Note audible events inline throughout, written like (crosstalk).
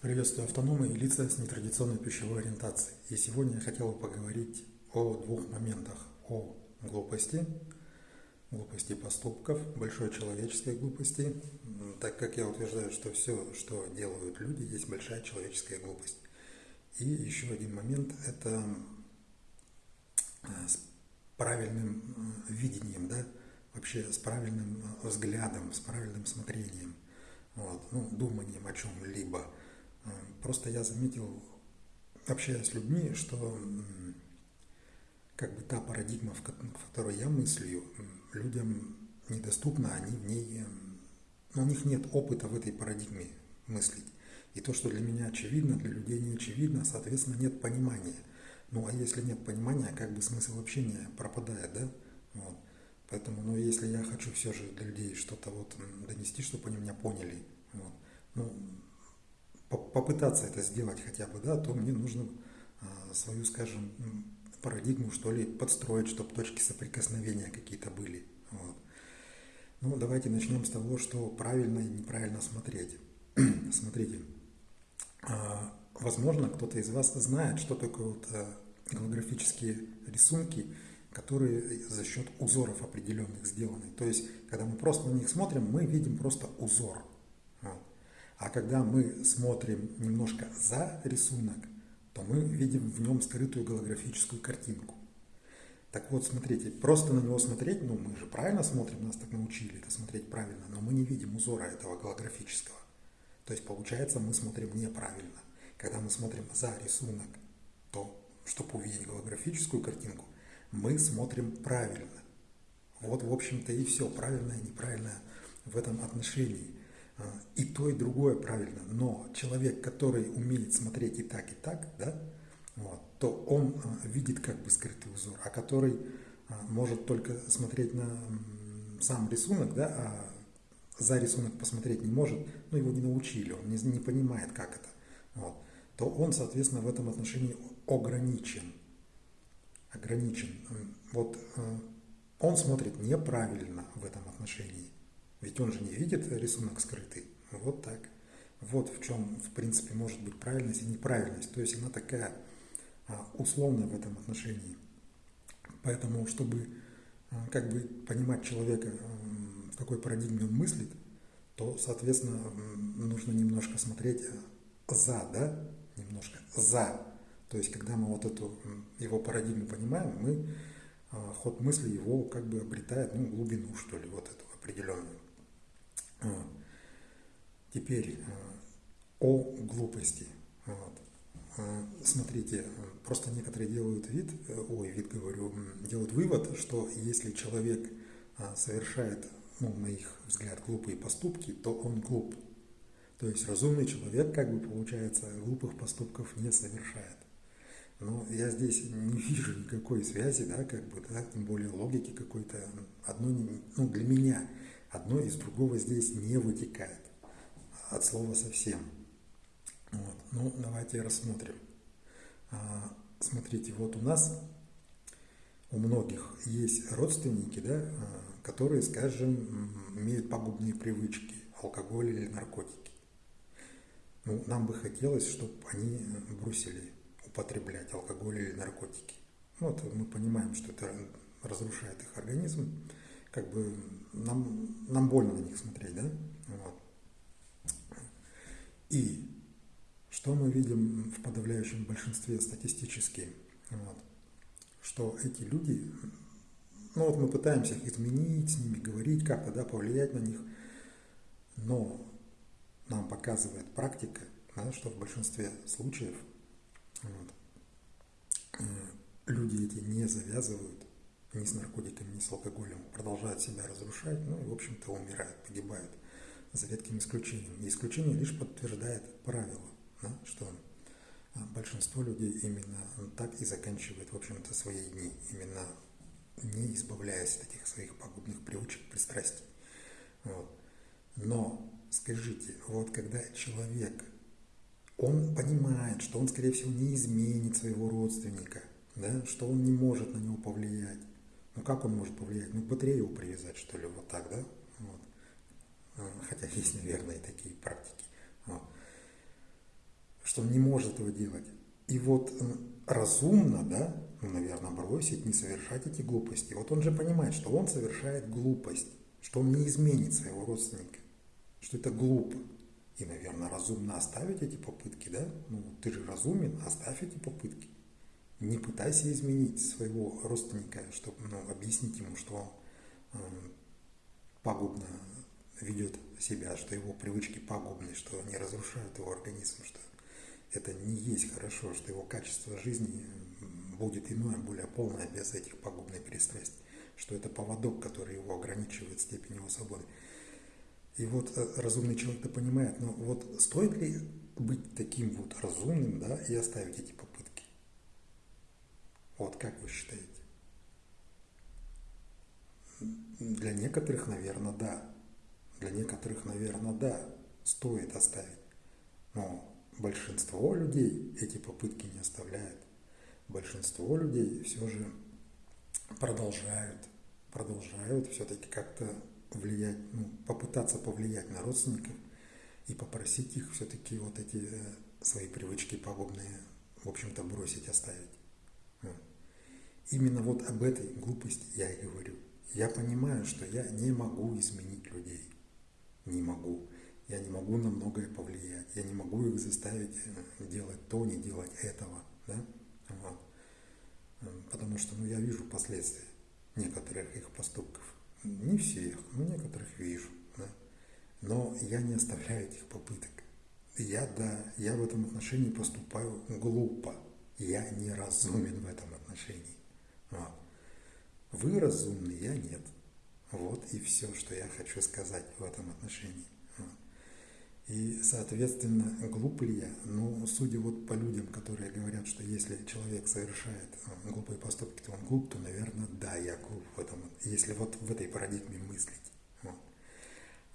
Приветствую автономы и лица с нетрадиционной пищевой ориентацией. И сегодня я хотел бы поговорить о двух моментах. О глупости, глупости поступков, большой человеческой глупости, так как я утверждаю, что все, что делают люди, есть большая человеческая глупость. И еще один момент – это э, с правильным э, видением, да, вообще с правильным э, взглядом, с правильным смотрением, вот, ну, думанием о чем-либо – Просто я заметил, общаясь с людьми, что как бы та парадигма, в которой я мыслю, людям недоступна, они в ней, у них нет опыта в этой парадигме мыслить. И то, что для меня очевидно, для людей не очевидно, соответственно, нет понимания. Ну а если нет понимания, как бы смысл общения пропадает, да? Вот. Поэтому, ну, если я хочу все же для людей что-то вот донести, чтобы они меня поняли, вот, ну, попытаться это сделать хотя бы, да, то мне нужно а, свою, скажем, парадигму, что ли, подстроить, чтобы точки соприкосновения какие-то были. Вот. Ну, давайте начнем с того, что правильно и неправильно смотреть. (clears throat) Смотрите, а, возможно, кто-то из вас знает, что такое вот а, голографические рисунки, которые за счет узоров определенных сделаны. То есть, когда мы просто на них смотрим, мы видим просто узор. А когда мы смотрим немножко за рисунок, то мы видим в нем скрытую голографическую картинку. Так вот, смотрите, просто на него смотреть, ну мы же правильно смотрим, нас так научили это смотреть правильно, но мы не видим узора этого голографического. То есть получается, мы смотрим неправильно. Когда мы смотрим за рисунок, то, чтобы увидеть голографическую картинку, мы смотрим правильно. Вот, в общем-то, и все, правильное и неправильное в этом отношении. А, и то, и другое правильно. Но человек, который умеет смотреть и так, и так, да, вот, то он а, видит как бы скрытый узор, а который а, может только смотреть на сам рисунок, да, а за рисунок посмотреть не может, ну его не научили, он не, не понимает, как это, вот, то он, соответственно, в этом отношении ограничен. Ограничен. Вот он смотрит неправильно в этом отношении. Ведь он же не видит рисунок скрытый. Вот так. Вот в чем, в принципе, может быть правильность и неправильность. То есть она такая а, условная в этом отношении. Поэтому, чтобы а, как бы понимать человека, в какой парадигме он мыслит, то, соответственно, нужно немножко смотреть за, да, немножко за. То есть, когда мы вот эту его парадигму понимаем, мы а, ход мысли его как бы обретает, ну, глубину, что ли, вот эту определенную. Теперь э, о глупости. Вот. Э, смотрите, просто некоторые делают вид, э, ой, вид говорю, делают вывод, что если человек совершает, ну, на их взгляд, глупые поступки, то он глуп. То есть разумный человек, как бы получается, глупых поступков не совершает. Но я здесь не вижу никакой связи, да, как бы, да, тем более логики какой-то. Одно, ну, для меня одно из другого здесь не вытекает от слова совсем. Вот. Ну, давайте рассмотрим. А, смотрите, вот у нас, у многих есть родственники, да, а, которые, скажем, имеют пагубные привычки, алкоголь или наркотики. Ну, нам бы хотелось, чтобы они бросили употреблять алкоголь или наркотики. Вот мы понимаем, что это разрушает их организм, как бы нам, нам больно на них смотреть, да? Вот. И что мы видим в подавляющем большинстве статистически? Вот, что эти люди, ну вот мы пытаемся их изменить, с ними говорить, как-то да, повлиять на них, но нам показывает практика, да, что в большинстве случаев вот, э, люди эти не завязывают ни с наркотиками, ни с алкоголем, продолжают себя разрушать, ну и, в общем-то, умирают, погибают, за редким исключением. И исключение лишь подтверждает правило, да, что а, большинство людей именно так и заканчивает, в общем-то, свои дни, именно не избавляясь от этих своих пагубных привычек, пристрастий. Вот. Но скажите, вот когда человек, он понимает, что он, скорее всего, не изменит своего родственника, да, что он не может на него повлиять, ну как он может повлиять? Ну батарею его привязать, что ли, вот так, да? Вот. А, хотя (laughs) есть, наверное, и такие практики. Вот. что он не может этого делать. И вот э, разумно, да, ну, наверное, бросить, не совершать эти глупости. Вот он же понимает, что он совершает глупость, что он не изменит своего родственника, что это глупо. И, наверное, разумно оставить эти попытки, да? Ну, ты же разумен, оставь эти попытки. Не пытайся изменить своего родственника, чтобы ну, объяснить ему, что он э, пагубно ведет себя, что его привычки пагубны, что они разрушают его организм, что это не есть хорошо, что его качество жизни будет иное, более полное без этих пагубных перестройств, что это поводок, который его ограничивает степень его свободы. И вот э, разумный человек-то понимает, но вот стоит ли быть таким вот разумным, да, и оставить эти попытки? Вот как вы считаете? Для некоторых, наверное, да. Для некоторых, наверное, да, стоит оставить. Но большинство людей эти попытки не оставляют. Большинство людей все же продолжают, продолжают все-таки как-то влиять, ну, попытаться повлиять на родственников и попросить их все-таки вот эти э, свои привычки пагубные, в общем-то, бросить, оставить. Именно вот об этой глупости я и говорю. Я понимаю, что я не могу изменить людей. Не могу. Я не могу на многое повлиять. Я не могу их заставить э, делать то, не делать этого. Да? Вот. Потому что ну, я вижу последствия некоторых их поступков. Не всех, но некоторых вижу. Да? Но я не оставляю этих попыток. Я, да, я в этом отношении поступаю глупо. Я не разумен в этом отношении. Вот. Вы разумны, я нет. Вот и все, что я хочу сказать в этом отношении. И, соответственно, глуп ли я? Ну, судя вот по людям, которые говорят, что если человек совершает э, глупые поступки, то он глуп, то, наверное, да, я глуп в этом, если вот в этой парадигме мыслить. Вот.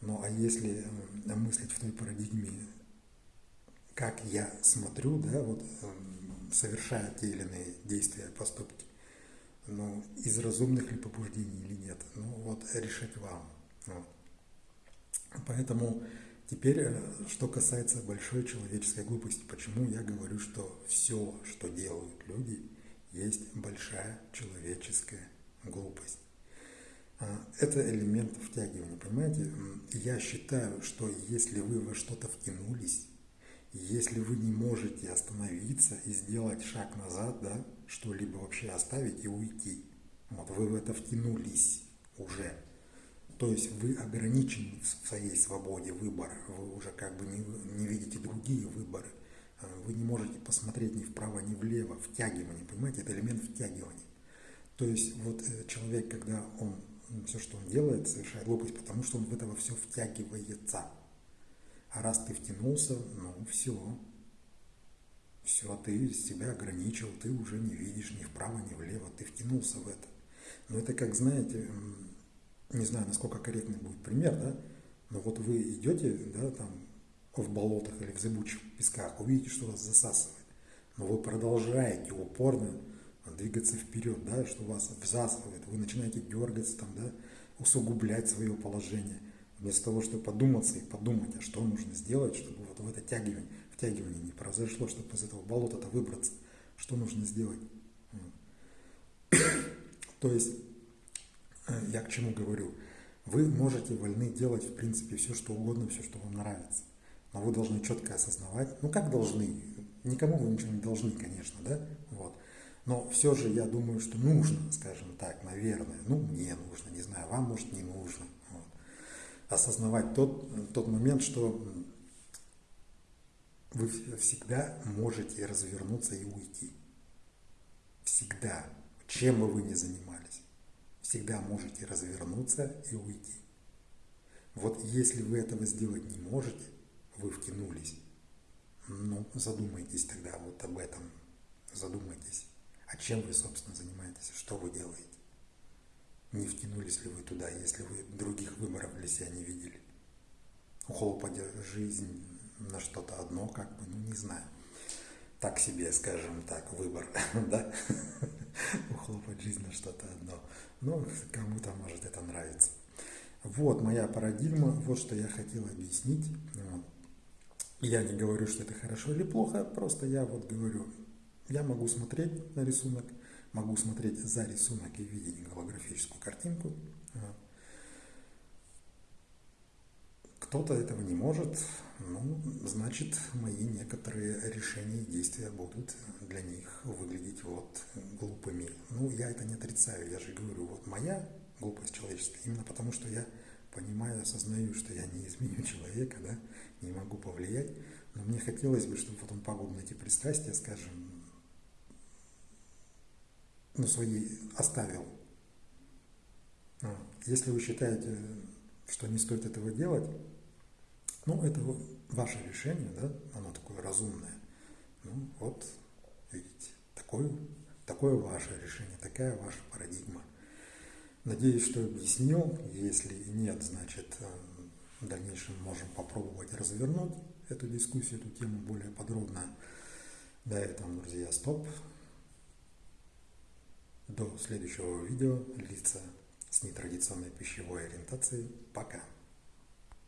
Ну, а если мыслить в той парадигме, как я смотрю, да, вот совершая те или иные действия, поступки, ну, из разумных ли побуждений или нет, ну, вот решать вам. Вот. Поэтому Теперь, э, что касается большой человеческой глупости, почему я говорю, что все, что делают люди, есть большая человеческая глупость. А, это элемент втягивания, понимаете? Я считаю, что если вы во что-то втянулись, если вы не можете остановиться и сделать шаг назад, да, что-либо вообще оставить и уйти, вот вы в это втянулись уже, то есть вы ограничены в своей свободе выбора, вы уже как бы не, не видите другие выборы. А, вы не можете посмотреть ни вправо, ни влево, втягивание, понимаете, это элемент втягивания. То есть вот э, человек, когда он все, что он делает, совершает глупость, потому что он в этого все втягивается. А раз ты втянулся, ну все, все, ты себя ограничил, ты уже не видишь ни вправо, ни влево, ты втянулся в это. Но это как, знаете, не знаю, насколько корректный будет пример, да, но вот вы идете, да, там, в болотах или в зыбучих песках, увидите, что вас засасывает, но вы продолжаете упорно двигаться вперед, да, что вас всасывает, вы начинаете дергаться, там, да, усугублять свое положение, вместо того, чтобы подуматься и подумать, а что нужно сделать, чтобы вот в это тягивание, втягивание не произошло, чтобы из этого болота-то выбраться, что нужно сделать. (coughs) То есть я к чему говорю? Вы можете вольны делать, в принципе, все, что угодно, все, что вам нравится. Но вы должны четко осознавать, ну как должны, никому вы ничего не должны, конечно, да, вот. Но все же я думаю, что нужно, скажем так, наверное, ну мне нужно, не знаю, вам может не нужно. Осознавать тот, тот момент, что вы всегда можете развернуться и уйти. Всегда. Чем бы вы ни занимались всегда можете развернуться и уйти. Вот если вы этого сделать не можете, вы втянулись, ну, задумайтесь тогда вот об этом, задумайтесь, а чем вы, собственно, занимаетесь, что вы делаете. Не втянулись ли вы туда, если вы других выборов для себя не видели? Ухлопать жизнь на что-то одно, как бы, ну, не знаю. Так себе, скажем так, выбор, (laughs) да? Ухлопать жизнь на что-то одно. Ну, кому-то может это нравится. Вот моя парадигма, вот что я хотел объяснить. Я не говорю, что это хорошо или плохо, просто я вот говорю, я могу смотреть на рисунок, могу смотреть за рисунок и видеть голографическую картинку. Кто-то этого не может, ну, значит, мои некоторые решения и действия будут для них выглядеть вот глупыми. Ну, я это не отрицаю, я же говорю, вот моя глупость человеческая, именно потому что я понимаю, осознаю, что я не изменю (laughs) человека, да, не могу повлиять, но мне хотелось бы, чтобы вот он пагуб на эти пристрастия, скажем, ну, свои оставил. Если вы считаете, что не стоит этого делать, ну, это ваше решение, да, оно такое разумное. Ну, вот, видите, такое, такое ваше решение, такая ваша парадигма. Надеюсь, что объяснил. Если нет, значит, в дальнейшем можем попробовать развернуть эту дискуссию, эту тему более подробно. До этого, друзья, стоп. До следующего видео лица с нетрадиционной пищевой ориентацией. Пока.